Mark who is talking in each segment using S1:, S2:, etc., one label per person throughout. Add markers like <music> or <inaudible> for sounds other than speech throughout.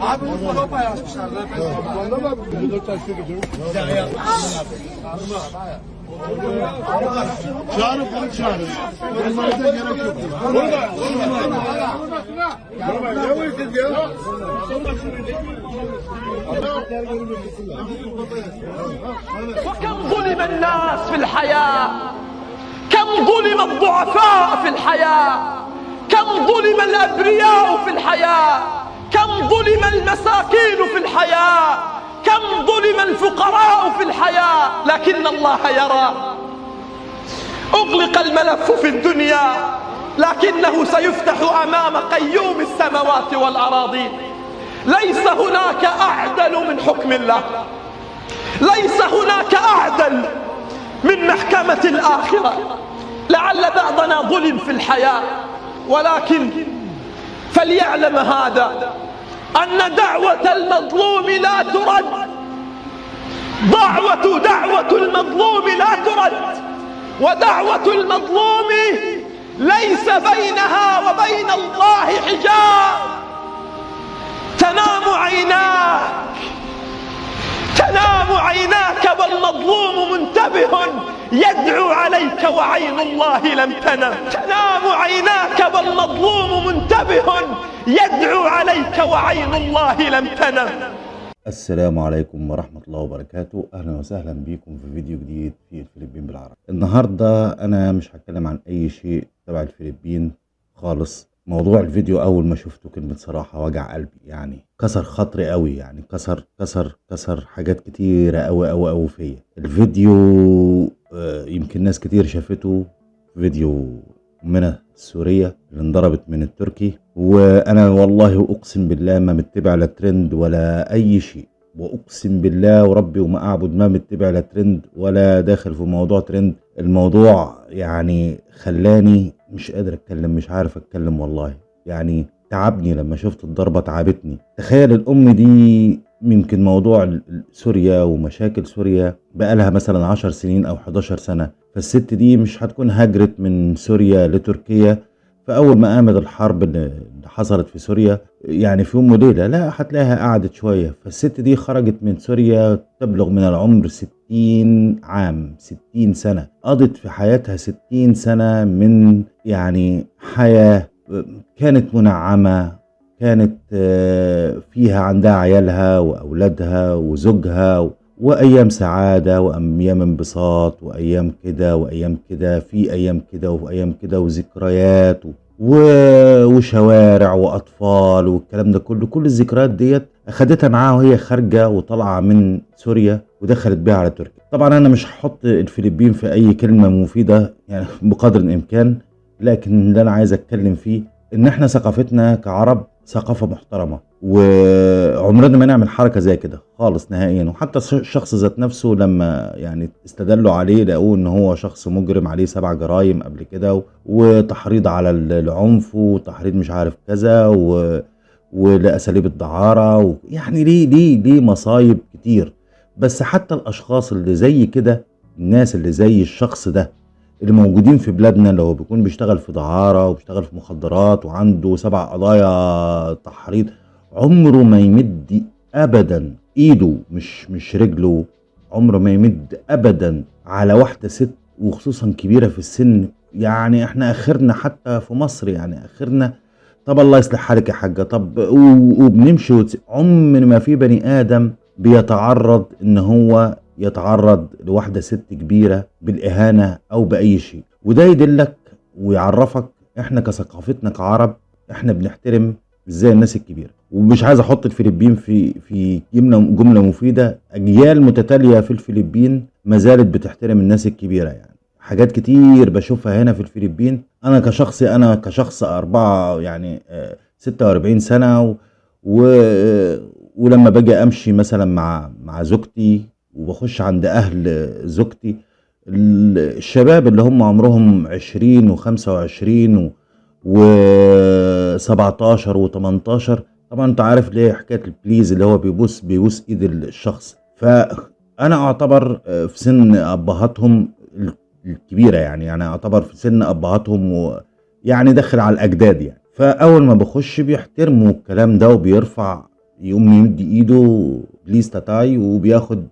S1: Abi Mustafa yazmışlar.
S2: Çağırın bunu çağırın. Onlara da gerek yok.
S3: وكم ظلم الناس في الحياة كم ظلم الضعفاء في الحياة كم ظلم الأبرياء في الحياة كم ظلم المساكين في الحياة؟ كم ظلم الفقراء في الحياة؟ لكن الله يرى. أغلق الملف في الدنيا لكنه سيفتح أمام قيوم السماوات والأراضين. ليس هناك أعدل من حكم الله. ليس هناك أعدل من محكمة الآخرة. لعل بعضنا ظلم في الحياة ولكن فليعلم هذا أن دعوة المظلوم لا ترد. دعوة دعوة المظلوم لا ترد. ودعوة المظلوم ليس بينها وبين الله حجاب. تنام عيناك. تنام عيناك والمظلوم منتبه. يدعو عليك وعين الله لم تنم. تنام عيناك والمظلوم منتبه. يدعو عليك وعين الله لم تنم.
S4: السلام عليكم ورحمة الله وبركاته. أهلا وسهلا بكم في فيديو جديد في الفلبين بالعربي. النهاردة أنا مش هتكلم عن أي شيء تبع الفلبين خالص. موضوع الفيديو أول ما شفته كلمة صراحة وجع قلبي يعني كسر خاطري قوي يعني كسر كسر كسر حاجات كتيرة قوي قوي قوي فيا. الفيديو آه، يمكن ناس كتير شافته فيديو منى السورية اللي انضربت من التركي وأنا والله أقسم بالله ما متبع لا ترند ولا أي شيء. وأقسم بالله وربي وما أعبد ما متبع لا ترند ولا داخل في موضوع ترند. الموضوع يعني خلاني مش قادر أتكلم مش عارف أتكلم والله. يعني تعبني لما شفت الضربة تعبتني. تخيل الأم دي يمكن موضوع سوريا ومشاكل سوريا بقالها مثلا عشر سنين أو 11 سنة. فالست دي مش هتكون هاجرت من سوريا لتركيا. فأول ما قامت الحرب اللي حصلت في سوريا يعني في يوم وليلة لا هتلاقيها قعدت شوية. فالست دي خرجت من سوريا تبلغ من العمر 60 عام 60 سنة. قضت في حياتها 60 سنة من يعني حياة كانت منعمة كانت آه، فيها عندها عيالها وأولادها وزوجها وأيام سعادة وأيام انبساط وأيام كده وأيام كده في أيام كده وايام كده وذكريات و- وشوارع وأطفال والكلام ده كله. كل الذكريات ديت أخدتها معاها وهي خارجة وطالعة من سوريا ودخلت بيها على تركيا. طبعا أنا مش هحط الفلبين في أي كلمة مفيدة يعني <laughs> بقدر الإمكان لكن اللي أنا عايز أتكلم فيه إن إحنا ثقافتنا كعرب ثقافة محترمة. وعمرنا ما نعمل حركة زي كده خالص نهائيا. وحتى الش- الشخص ذات نفسه لما يعني استدلوا عليه لقوه إن هو شخص مجرم عليه سبع جرائم قبل كده وتحريض على ال- العنف وتحريض مش عارف كذا و ولأساليب الدعارة و... يعني ليه ليه ليه مصايب كتير. بس حتى الأشخاص اللي زي كده الناس اللي زي الشخص ده اللي موجودين في بلادنا اللي هو بيكون بيشتغل في دعارة وبيشتغل في مخدرات وعنده سبع قضايا تحريض عمره ما يمد ابدا. إيده مش مش رجله. عمره ما يمد ابدا على واحدة ست وخصوصا كبيرة في السن. يعني إحنا آخرنا حتى في مصر يعني آخرنا. طب الله يصلح حالك يا حاجة. طب وبنمشي عمر ما في بني آدم بيتعرض إن هو يتعرض لواحدة ست كبيرة بالإهانة أو بأي شيء. وده يدلك ويعرفك إحنا كثقافتنا كعرب إحنا بنحترم إزاي الناس الكبيرة. ومش عايز أحط الفلبين في في جملة جملة مفيدة. أجيال متتالية في الفلبين ما زالت بتحترم الناس الكبيرة يعني. حاجات كتير بشوفها هنا في الفلبين. أنا كشخصي أنا كشخص أربعة يعني آه، 46 سنة و و ولما باجي أمشي مثلا مع مع زوجتي وبخش عند أهل زوجتي ال- الشباب اللي هم عمرهم 20 و25 و17 و18 طبعا أنت عارف ليه حكاية البليز اللي هو بيبوس بيبوس إيد الشخص. فأنا أعتبر آه، في سن أبهاتهم ال- الكبيرة يعني يعني أعتبر في سن أبهاتهم ويعني داخل على الأجداد يعني. فأول ما بخش بيحترموا الكلام ده وبيرفع يقوم يمد إيده please تاتاي وبياخد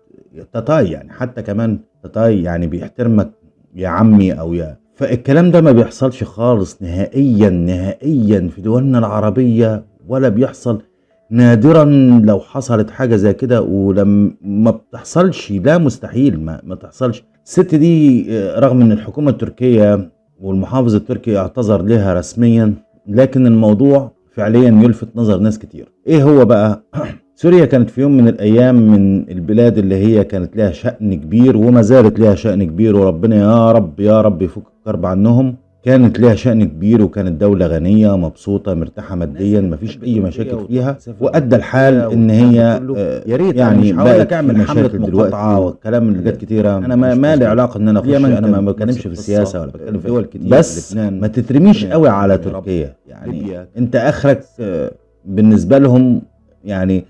S4: تاتاي يعني حتى كمان تاتاي يعني بيحترمك يا عمي أو يا. فالكلام ده ما بيحصلش خالص نهائيا نهائيا في دولنا العربية. ولا بيحصل نادرا لو حصلت حاجة زي كده ولما ما بتحصلش لا مستحيل ما, ما تحصلش. الست دي آه، رغم إن الحكومة التركية والمحافظ التركي اعتذر لها رسميا لكن الموضوع فعليا يلفت نظر ناس كتير. إيه هو بقى؟ <clears throat> سوريا كانت في يوم من الأيام من البلاد اللي هي كانت لها شأن كبير وما زالت لها شأن كبير وربنا يا رب يا رب يفك الكرب عنهم. كانت لها شأن كبير وكانت دولة غنية مبسوطة مرتاحة ماديا مفيش أي مشاكل فيها وأدى الحال إن هي آه،
S5: يا ريت
S4: يعني
S5: مش
S4: بقت
S5: أعمل
S4: في
S5: حملة
S4: دلوقتي
S5: مقاطعة
S4: والكلام اللي جت كتيرة أنا ما, ما لي. علاقة إن أنا أخش أنا ما بتكلمش في. السياسة ولا بتكلم في
S5: دول كتير،
S4: بس. ما تترميش. قوي على. تركيا يعني. أنت آخرك آه، بالنسبة لهم يعني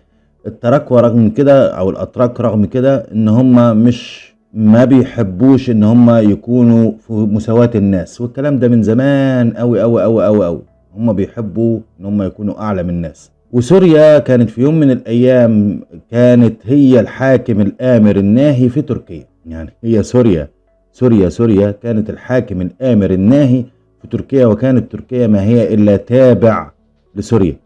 S4: التراكوة رغم كده أو الأتراك رغم كده إن هم مش ما بيحبوش إن هم يكونوا في مساواة الناس والكلام ده من زمان قوي قوي قوي قوي قوي هم بيحبوا إن هم يكونوا أعلى من الناس. وسوريا كانت في يوم من الأيام كانت هي الحاكم الآمر الناهي في تركيا. يعني هي سوريا سوريا سوريا كانت الحاكم الآمر الناهي في تركيا وكانت تركيا ما هي إلا تابع لسوريا.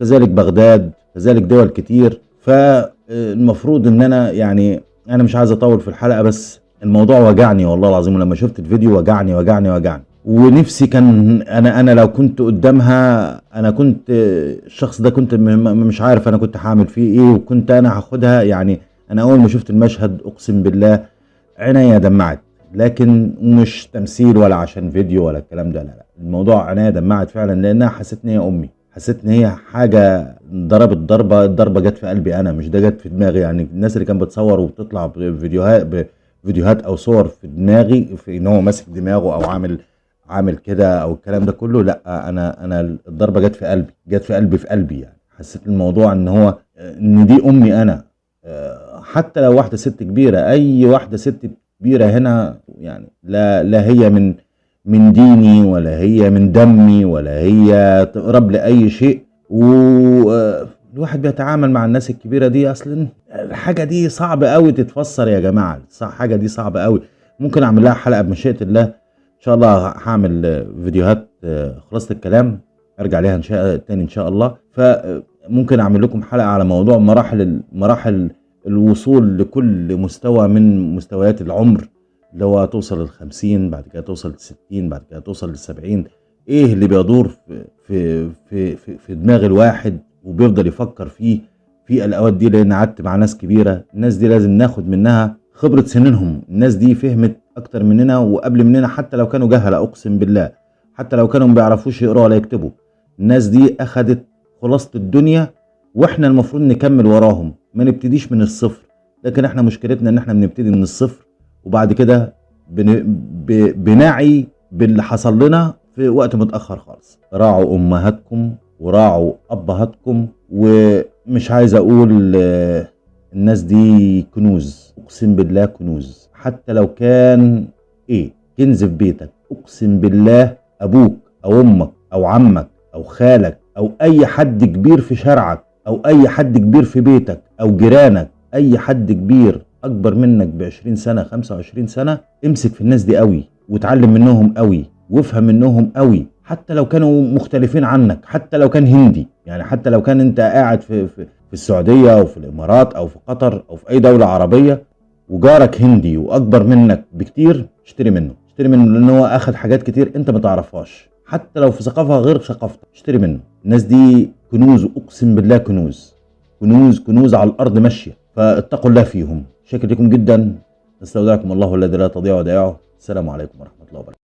S4: كذلك بغداد كذلك دول كتير. فالمفروض إن أنا يعني أنا مش عايز أطول في الحلقة بس الموضوع وجعني والله العظيم ولما شفت الفيديو وجعني وجعني وجعني. ونفسي كان أنا أنا لو كنت قدامها أنا كنت الشخص ده كنت مش عارف أنا كنت هعمل فيه إيه وكنت أنا هاخدها. يعني أنا أول ما شفت المشهد أقسم بالله عينيا دمعت. لكن مش تمثيل ولا عشان فيديو ولا الكلام ده لا لا. الموضوع عينيا دمعت فعلا لأنها حسيت ان هي أمي. حسيت إن هي حاجة ضربت ضربة الضربة جت في قلبي أنا مش ده جت في دماغي. يعني الناس اللي كانت بتصور وبتطلع بفيديوهات بفيديوهات أو صور في دماغي في إن هو ماسك دماغه أو عامل عامل كده أو الكلام ده كله لأ أنا أنا الضربة جت في قلبي جت في قلبي في قلبي يعني. حسيت الموضوع إن هو إن دي أمي أنا. آه، حتى لو واحدة ست كبيرة أي واحدة ست كبيرة هنا يعني لا لا هي من من ديني ولا هي من دمي ولا هي تقرب لأي شيء. والواحد بيتعامل مع الناس الكبيرة دي أصلا الحاجة دي صعب قوي تتفسر يا جماعة. صح حاجة دي صعبة قوي ممكن أعمل لها حلقة بمشيئة الله. إن شاء الله هعمل آه، فيديوهات آه، خلاصة الكلام. أرجع ليها إن شاء تاني إن شاء الله. فممكن أعمل لكم حلقة على موضوع مراحل مراحل الوصول لكل مستوى من مستويات العمر. اللي هو توصل للخمسين بعد كده توصل للستين بعد كده توصل للسبعين إيه اللي بيدور في في في في, في دماغ الواحد وبيفضل يفكر فيه في الأوقات دي؟ لأن قعدت مع ناس كبيرة الناس دي لازم ناخد منها خبرة سنينهم. الناس دي فهمت أكتر مننا وقبل مننا حتى لو كانوا جهلة أقسم بالله. حتى لو كانوا ما بيعرفوش يقروا ولا يكتبوا. الناس دي أخدت خلاصة الدنيا وإحنا المفروض نكمل وراهم. ما نبتديش من الصفر. لكن إحنا مشكلتنا إن إحنا بنبتدي من الصفر. وبعد كده. بنعي باللي حصل لنا في وقت متأخر خالص راعوا أمهاتكم وراعوا أبهاتكم ومش عايز أقول آه، الناس دي كنوز أقسم بالله كنوز حتى لو كان إيه كنز في بيتك أقسم بالله أبوك أو أمك أو عمك أو خالك أو أي حد كبير في شارعك أو أي حد كبير في بيتك أو جيرانك أي حد كبير أكبر منك ب 20 سنه 25 سنة امسك في الناس دي قوي وتعلم منهم قوي وافهم منهم قوي حتى لو كانوا مختلفين عنك حتى لو كان هندي يعني حتى لو كان أنت قاعد في في, في السعودية أو في الإمارات أو في قطر أو في أي دولة عربية وجارك هندي وأكبر منك بكتير اشتري منه. اشتري منه لأن هو أخد حاجات كتير أنت ما تعرفهاش. حتى لو في ثقافة غير ثقافتك اشتري منه. الناس دي كنوز أقسم بالله كنوز. كنوز كنوز على الأرض ماشية. فاتقوا الله فيهم. شكر لكم جدا. أستودعكم الله الذي لا تضيع ودائعه. السلام عليكم ورحمة الله وبركاته.